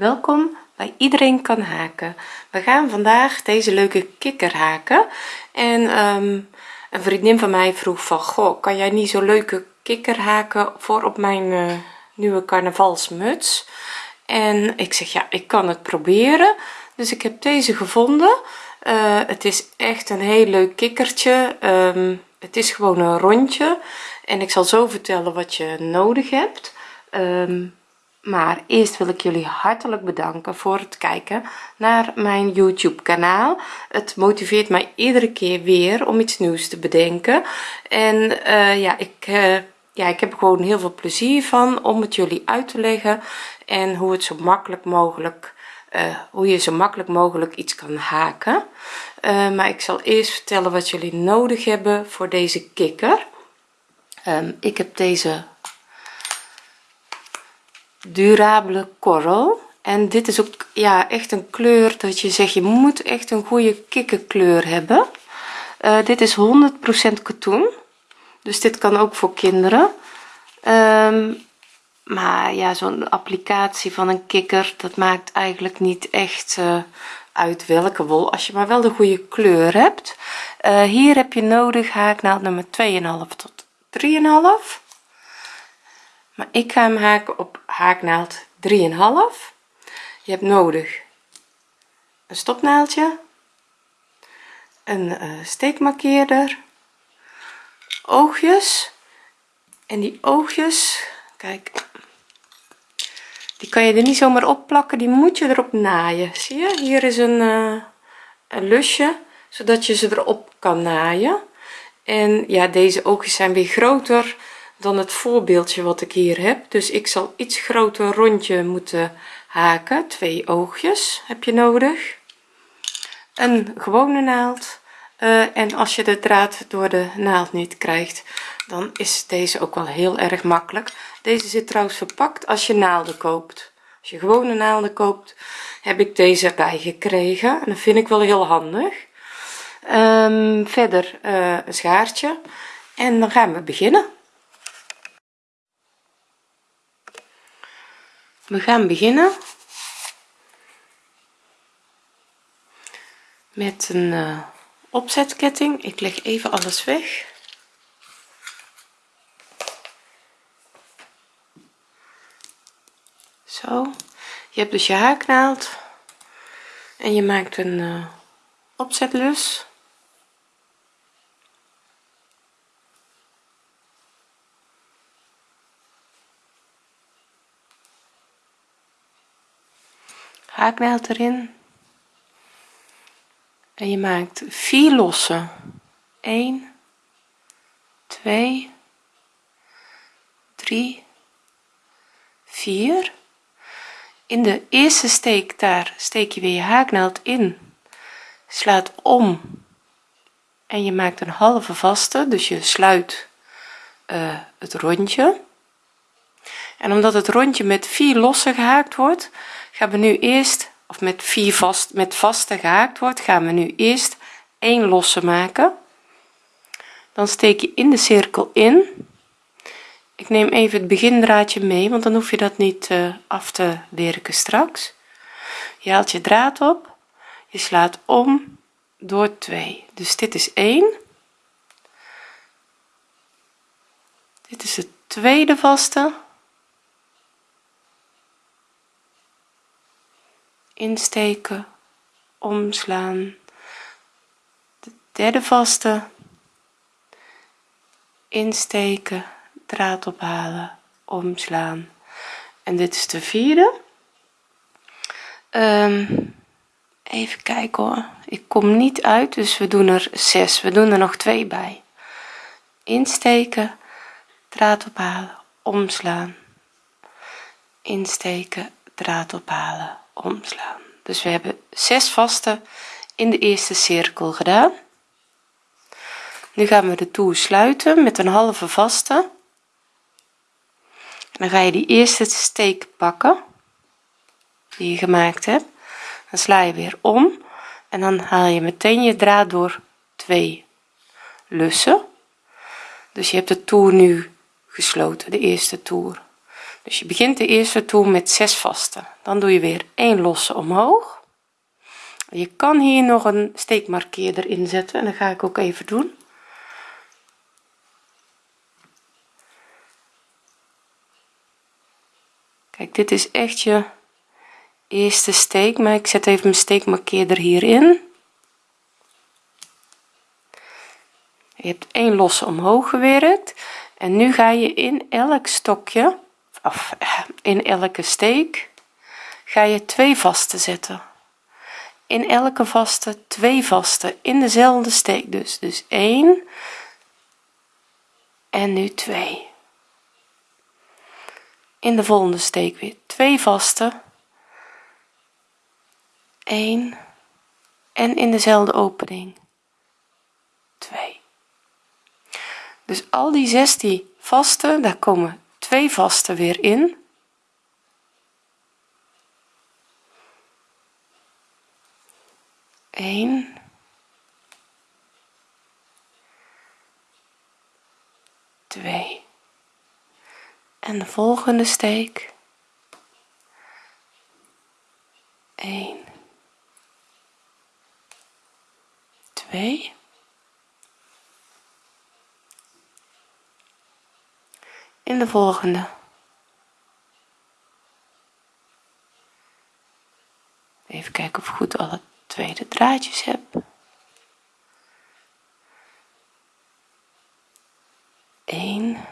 welkom bij iedereen kan haken. We gaan vandaag deze leuke kikker haken. En ehm, een vriendin van mij vroeg van goh kan jij niet zo leuke kikker haken voor op mijn uh, nieuwe carnavalsmuts? En ik zeg ja ik kan het proberen. Dus ik heb deze gevonden. Uh, het is echt een heel leuk kikkertje. Um, het is gewoon een rondje. En ik zal zo vertellen wat je nodig hebt. Um, maar eerst wil ik jullie hartelijk bedanken voor het kijken naar mijn youtube kanaal het motiveert mij iedere keer weer om iets nieuws te bedenken. En uh, ja ik uh, ja ik heb gewoon heel veel plezier van om het jullie uit te leggen en hoe het zo makkelijk mogelijk uh, hoe je zo makkelijk mogelijk iets kan haken. Maar ik zal eerst vertellen wat jullie nodig hebben voor deze kikker. Um, ik heb deze durabele korrel. En dit is ook ja echt een kleur dat je zegt je moet echt een goede kikkerkleur hebben. Uh, dit is 100% katoen. Dus dit kan ook voor kinderen. Um, maar ja zo'n applicatie van een kikker dat maakt eigenlijk niet echt uh, uit welke wol als je maar wel de goede kleur hebt. Uh, hier heb je nodig haaknaald nummer 2,5 tot 3,5 ik ga hem haken op haaknaald 3,5 je hebt nodig een stopnaaldje een uh, steekmarkeerder oogjes. En die oogjes kijk die kan je er niet zomaar op plakken die moet je erop naaien. Zie je? Hier is een, uh, een lusje zodat je ze erop kan naaien. En ja deze oogjes zijn weer groter dan het voorbeeldje wat ik hier heb. Dus ik zal iets groter rondje moeten haken. Twee oogjes heb je nodig. Een gewone naald. Uh, en als je de draad door de naald niet krijgt dan is deze ook wel heel erg makkelijk. Deze zit trouwens verpakt als je naalden koopt. Als je gewone naalden koopt heb ik deze erbij gekregen. En dat vind ik wel heel handig. Um, verder uh, een schaartje. En dan gaan we beginnen we gaan beginnen. Met een uh, opzetketting. Ik leg even alles weg. Zo. Je hebt dus je haaknaald en je maakt een uh, opzetlus haaknaald erin. En je maakt vier losse. 1 2 3 4 in de eerste steek daar steek je weer je haaknaald in. Slaat om. En je maakt een halve vaste dus je sluit uh, het rondje en omdat het rondje met vier losse gehaakt wordt gaan we nu eerst of met vier vast met vaste gehaakt wordt gaan we nu eerst een losse maken. Dan steek je in de cirkel in. Ik neem even het begindraadje mee want dan hoef je dat niet uh, af te werken straks. Je haalt je draad op. Je slaat om door 2 dus dit is 1 dit is het tweede vaste insteken omslaan. De derde vaste insteken draad ophalen omslaan. En dit is de vierde. Um, even kijken hoor. Ik kom niet uit dus we doen er zes. We doen er nog twee bij. Insteken draad ophalen omslaan. Insteken draad ophalen omslaan. Dus we hebben zes vaste in de eerste cirkel gedaan. Nu gaan we de toer sluiten met een halve vaste. Dan ga je die eerste steek pakken die je gemaakt hebt. Dan sla je weer om en dan haal je meteen je draad door twee lussen. Dus je hebt de toer nu gesloten de eerste toer dus je begint de eerste toer met 6 vaste dan doe je weer 1 losse omhoog. Je kan hier nog een steekmarkeerder inzetten en dat ga ik ook even doen. Kijk dit is echt je eerste steek maar ik zet even mijn steekmarkeerder hierin. Je hebt één losse omhoog gewerkt. En nu ga je in elk stokje of in elke steek ga je twee vaste zetten. In elke vaste twee vaste in dezelfde steek dus. Dus 1 en nu 2 in de volgende steek weer twee vaste 1 en in dezelfde opening 2 dus al die 16 vaste daar komen twee vaste weer in Eén. Twee. En de volgende steek. Eén. Twee. In de volgende. Even kijken of ik goed alle tweede draadjes heb. Eén,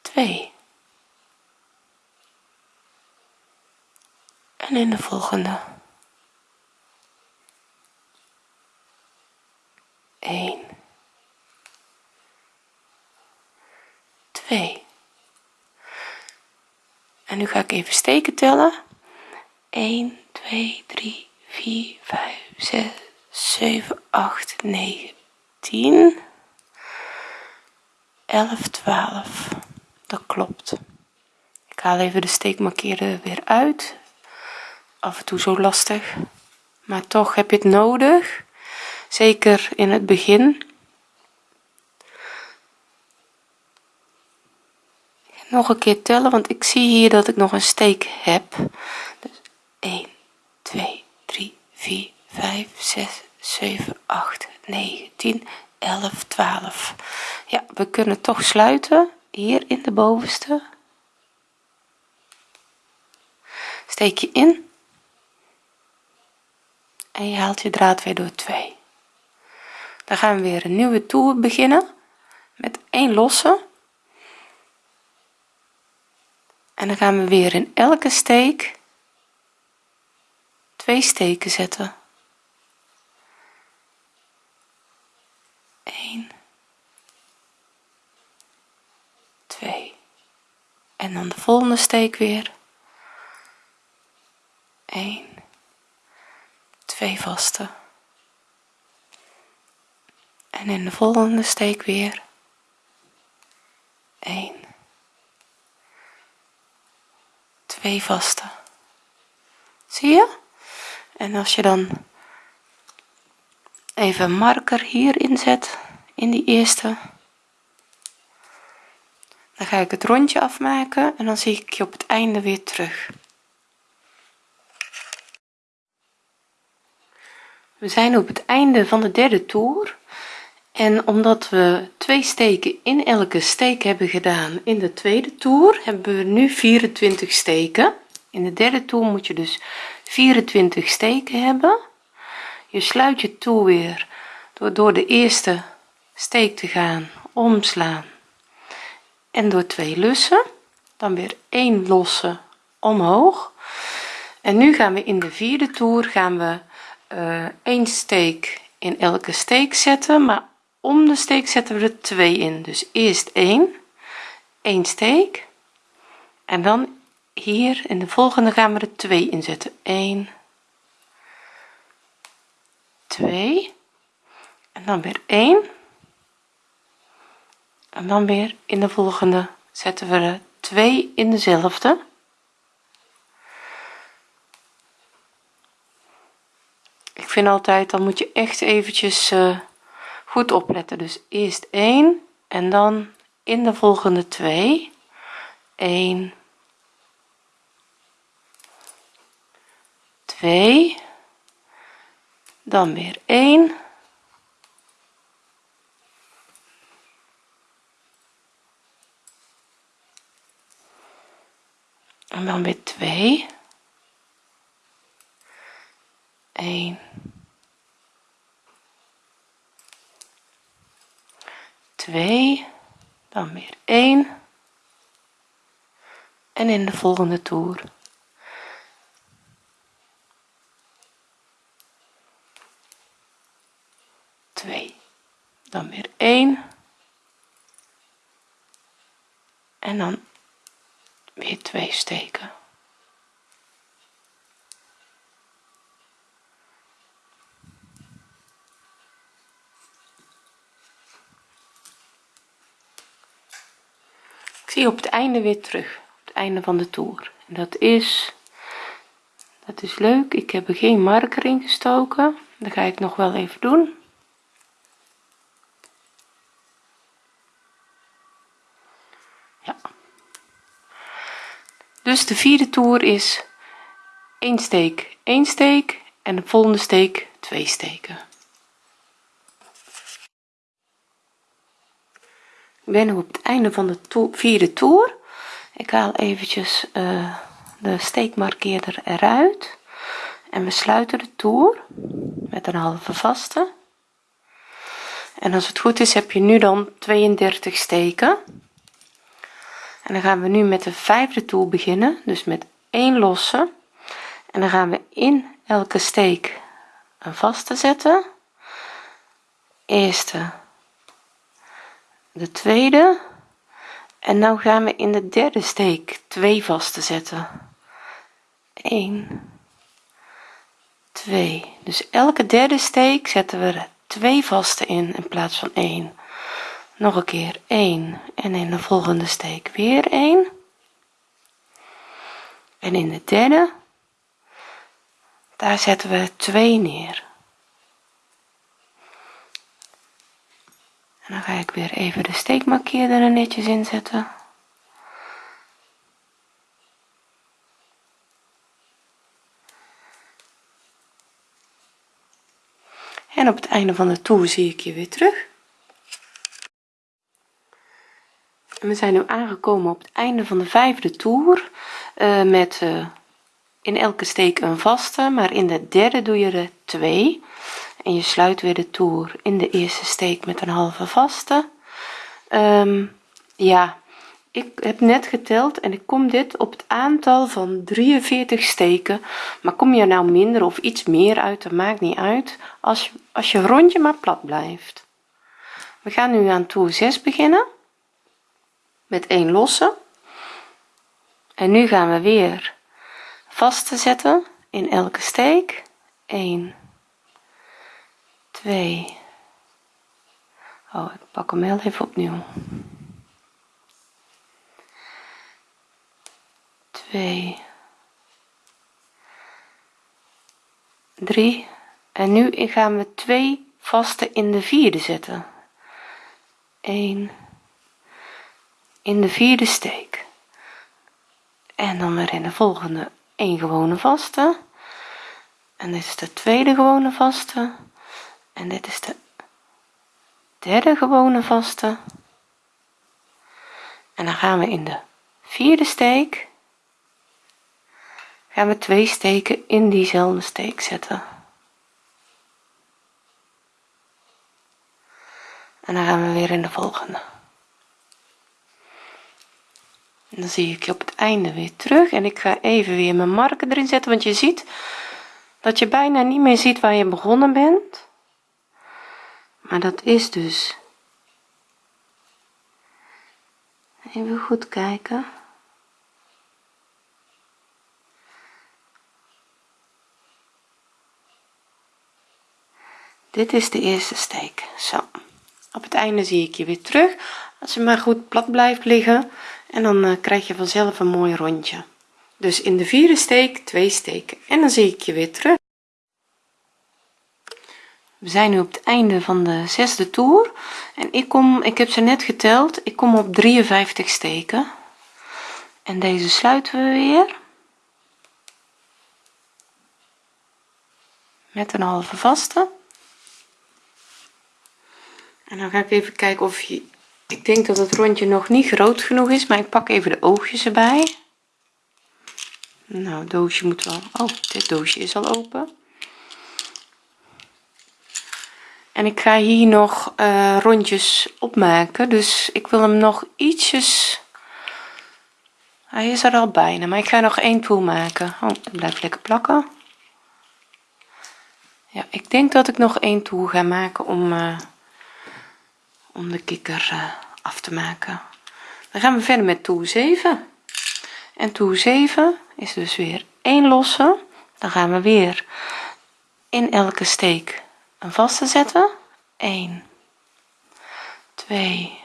twee. En in de volgende één 2 en nu ga ik even steken tellen. 1 2 3 4 5 6 7 8 9 10 11 12 dat klopt. Ik haal even de steekmarkeerder weer uit. Af en toe zo lastig. Maar toch heb je het nodig. Zeker in het begin nog een keer tellen want ik zie hier dat ik nog een steek heb. Dus 1 2 3 4 5 6 7 8 9 10 11 12 ja we kunnen toch sluiten hier in de bovenste. Steek je in. En je haalt je draad weer door 2 dan gaan we weer een nieuwe toer beginnen met één losse en dan gaan we weer in elke steek twee steken zetten. 1 2 en dan de volgende steek weer. 1 2 vaste. En in de volgende steek weer. 1 vaste zie je? En als je dan even marker hier inzet in die eerste dan ga ik het rondje afmaken en dan zie ik je op het einde weer terug. We zijn op het einde van de derde toer en omdat we twee steken in elke steek hebben gedaan in de tweede toer hebben we nu 24 steken. In de derde toer moet je dus 24 steken hebben. Je sluit je toer weer door door de eerste steek te gaan omslaan en door twee lussen. Dan weer één losse omhoog. En nu gaan we in de vierde toer gaan we uh, één steek in elke steek zetten maar om de steek zetten we er twee in. Dus eerst 1 1 steek. En dan hier in de volgende gaan we er 2 in zetten. 1 2 en dan weer 1 en dan weer in de volgende zetten we er 2 in dezelfde. Ik vind altijd dan moet je echt eventjes uh, goed opletten. Dus eerst 1 en dan in de volgende twee. 1 2 dan weer 1 en dan weer 2 1 2 dan weer 1 en in de volgende toer. Twee dan weer 1 en dan weer twee steken zie op het einde weer terug op het einde van de toer. En dat is dat is leuk. Ik heb er geen marker in gestoken. Dat ga ik nog wel even doen. Ja. Dus de vierde toer is 1 steek 1 steek en de volgende steek 2 steken ben nu op het einde van de vierde toer. Ik haal eventjes uh, de steekmarkeerder eruit. En we sluiten de toer met een halve vaste. En als het goed is heb je nu dan 32 steken. En dan gaan we nu met de vijfde toer beginnen dus met 1 losse. En dan gaan we in elke steek een vaste zetten. Eerste de tweede. En nou gaan we in de derde steek twee vaste zetten. 1 2 dus elke derde steek zetten we er twee vaste in in plaats van 1 nog een keer 1 en in de volgende steek weer 1 en in de derde daar zetten we 2 neer dan ga ik weer even de steekmarkeerder er netjes inzetten en op het einde van de toer zie ik je weer terug. We zijn nu aangekomen op het einde van de vijfde toer uh, met uh, in elke steek een vaste maar in de derde doe je er twee en je sluit weer de toer in de eerste steek met een halve vaste. Um, ja ik heb net geteld en ik kom dit op het aantal van 43 steken. Maar kom je nou minder of iets meer uit dat maakt niet uit als je als je rondje maar plat blijft. We gaan nu aan toer 6 beginnen met 1 losse. En nu gaan we weer vaste zetten in elke steek. 1 2 oh ik pak hem heel even opnieuw. 2 3 en nu gaan we twee vaste in de vierde zetten. 1 in de vierde steek. En dan weer in de volgende. Een gewone vaste. En dit is de tweede gewone vaste en dit is de derde gewone vaste. En dan gaan we in de vierde steek. Gaan we twee steken in diezelfde steek zetten. En dan gaan we weer in de volgende. En dan zie ik je op het einde weer terug. En ik ga even weer mijn marker erin zetten want je ziet dat je bijna niet meer ziet waar je begonnen bent maar dat is dus. Even goed kijken. Dit is de eerste steek. Zo. Op het einde zie ik je weer terug. Als je maar goed plat blijft liggen. En dan uh, krijg je vanzelf een mooi rondje. Dus in de vierde steek twee steken. En dan zie ik je weer terug we zijn nu op het einde van de zesde toer. En ik kom ik heb ze net geteld ik kom op 53 steken. En deze sluiten we weer. Met een halve vaste. En dan ga ik even kijken of je ik denk dat het rondje nog niet groot genoeg is maar ik pak even de oogjes erbij. Nou doosje moet wel oh dit doosje is al open en ik ga hier nog uh, rondjes opmaken. Dus ik wil hem nog ietsjes hij is er al bijna maar ik ga nog één toer maken. Oh het blijft lekker plakken. Ja ik denk dat ik nog één toer ga maken om uh, om de kikker uh, af te maken. Dan gaan we verder met toer 7 en toer 7 is dus weer 1 losse. Dan gaan we weer in elke steek een vaste zetten. 1 2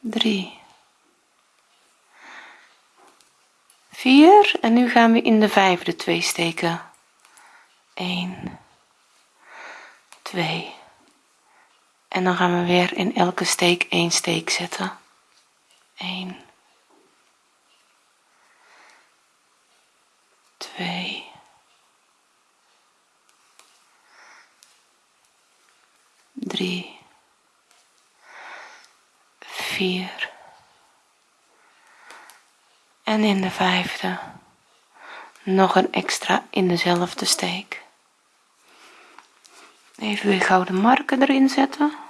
3 4 en nu gaan we in de vijfde twee steken. 1 2 en dan gaan we weer in elke steek 1 steek zetten. 1 2 3 4 en in de vijfde nog een extra in dezelfde steek. Even weer gouden marken erin zetten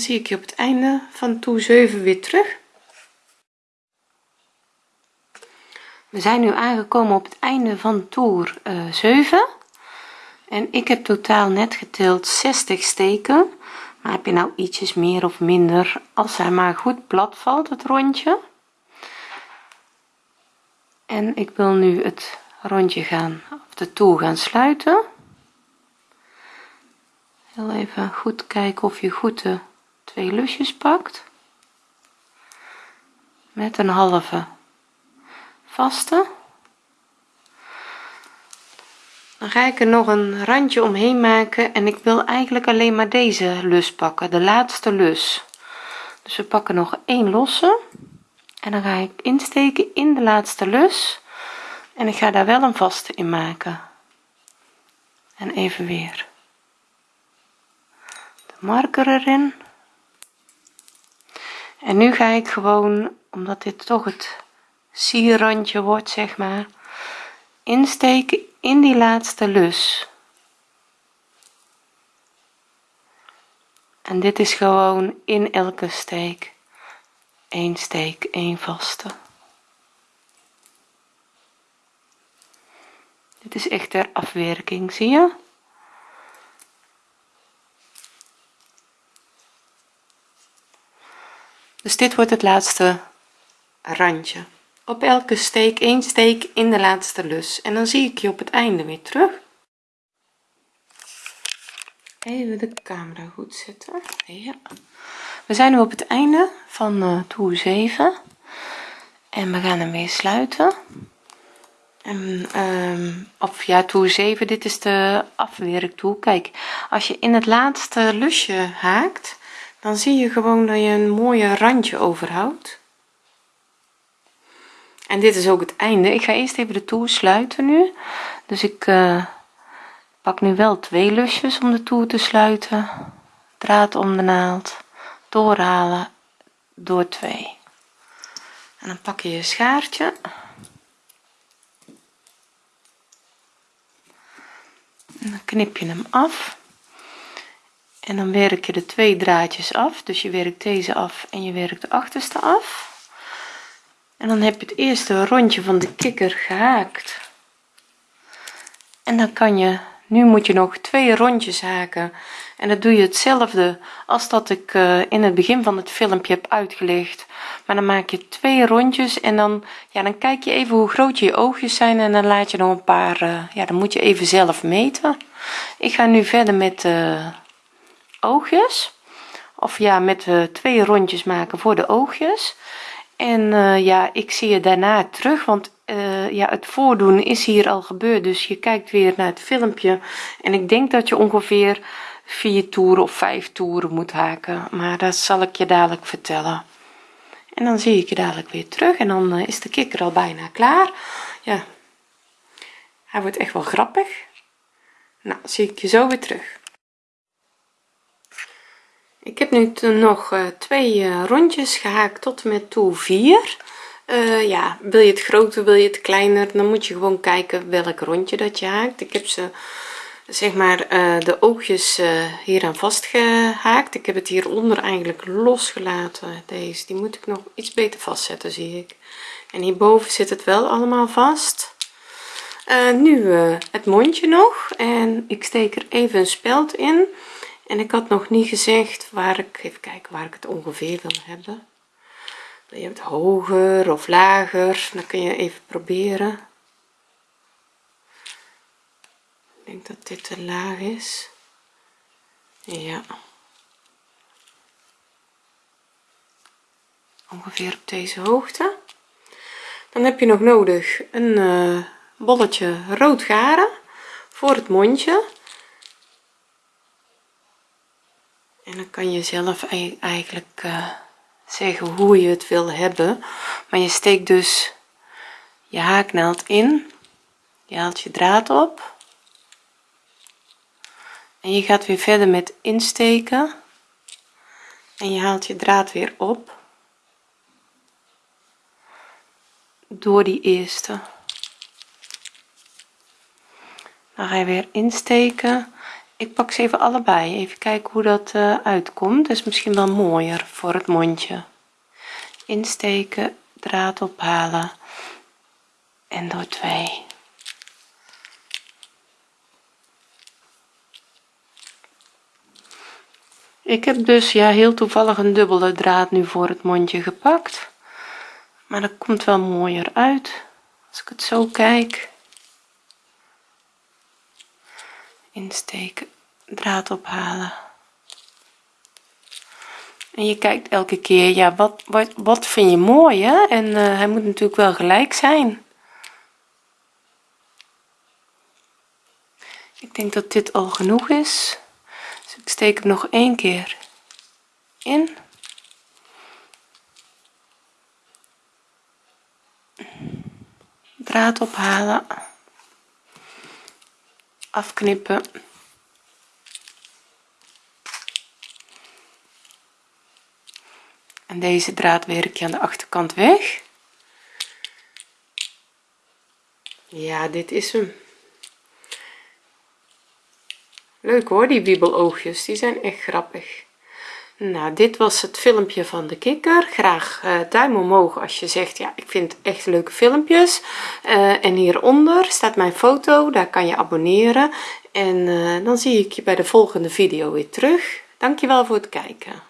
zie ik je op het einde van toer 7 weer terug. We zijn nu aangekomen op het einde van toer uh, 7 en ik heb totaal net geteld 60 steken. Maar heb je nou ietsjes meer of minder? Als hij maar goed plat valt het rondje. En ik wil nu het rondje gaan of de toer gaan sluiten. Heel even goed kijken of je goed de twee lusjes pakt. Met een halve vaste. Dan ga ik er nog een randje omheen maken en ik wil eigenlijk alleen maar deze lus pakken de laatste lus. Dus we pakken nog één losse. En dan ga ik insteken in de laatste lus. En ik ga daar wel een vaste in maken. En even weer de marker erin en nu ga ik gewoon omdat dit toch het sierrandje wordt zeg maar insteken in die laatste lus. En dit is gewoon in elke steek. Een steek een vaste. Dit is echt ter afwerking zie je dus dit wordt het laatste randje. Op elke steek één steek in de laatste lus. En dan zie ik je op het einde weer terug. Even de camera goed zetten. Ja. we zijn nu op het einde van uh, toer 7 en we gaan hem weer sluiten. En um, of ja toer 7 dit is de afwerktoer kijk als je in het laatste lusje haakt dan zie je gewoon dat je een mooie randje overhoudt. En dit is ook het einde. Ik ga eerst even de toer sluiten nu. Dus ik uh, pak nu wel twee lusjes om de toer te sluiten. Draad om de naald. Doorhalen door twee. En dan pak je je schaartje. En dan knip je hem af en dan werk je de twee draadjes af. Dus je werkt deze af en je werkt de achterste af. En dan heb je het eerste rondje van de kikker gehaakt. En dan kan je nu moet je nog twee rondjes haken. En dat doe je hetzelfde als dat ik uh, in het begin van het filmpje heb uitgelegd. Maar dan maak je twee rondjes en dan ja dan kijk je even hoe groot je oogjes zijn en dan laat je nog een paar uh, ja dan moet je even zelf meten. Ik ga nu verder met uh, oogjes. Of ja met twee rondjes maken voor de oogjes. En ja ik zie je daarna terug want uh, ja het voordoen is hier al gebeurd. Dus je kijkt weer naar het filmpje. En ik denk dat je ongeveer vier toeren of vijf toeren moet haken. Maar dat zal ik je dadelijk vertellen. En dan zie ik je dadelijk weer terug. En dan is de kikker al bijna klaar. Ja. Hij wordt echt wel grappig. Nou zie ik je zo weer terug ik heb nu nog uh, twee rondjes gehaakt tot met toer 4 uh, ja wil je het groter wil je het kleiner dan moet je gewoon kijken welk rondje dat je haakt. Ik heb ze zeg maar de oogjes uh, hier aan vastgehaakt. Ik heb het hieronder eigenlijk losgelaten. Deze die moet ik nog iets beter vastzetten zie ik. En hierboven zit het wel allemaal vast. Nu het mondje nog. En ik steek er even een speld in en ik had nog niet gezegd waar ik even kijken waar ik het ongeveer wil hebben. Wil je het hoger of lager? Dan kun je even proberen. Ik denk dat dit te laag is. Ja. Ongeveer op deze hoogte. Dan heb je nog nodig een uh, bolletje rood garen voor het mondje en dan kan je zelf eigenlijk uh, zeggen hoe je het wil hebben. Maar je steekt dus je haaknaald in je haalt je draad op. En je gaat weer verder met insteken. En je haalt je draad weer op. Door die eerste. Dan ga je weer insteken ik pak ze even allebei. Even kijken hoe dat uh, uitkomt. Is misschien wel mooier voor het mondje. Insteken draad ophalen. En door twee. Ik heb dus ja heel toevallig een dubbele draad nu voor het mondje gepakt. Maar dat komt wel mooier uit. Als ik het zo kijk insteken draad ophalen. En je kijkt elke keer ja wat wat, wat vind je mooi hè? En uh, hij moet natuurlijk wel gelijk zijn. Ik denk dat dit al genoeg is. Dus ik steek hem nog één keer in. Draad ophalen afknippen. En deze draad werk je aan de achterkant weg. Ja dit is hem. Leuk hoor die wiebeloogjes die zijn echt grappig nou dit was het filmpje van de kikker. Graag uh, duim omhoog als je zegt ja ik vind echt leuke filmpjes. Uh, en hieronder staat mijn foto daar kan je abonneren. En uh, dan zie ik je bij de volgende video weer terug. Dankjewel voor het kijken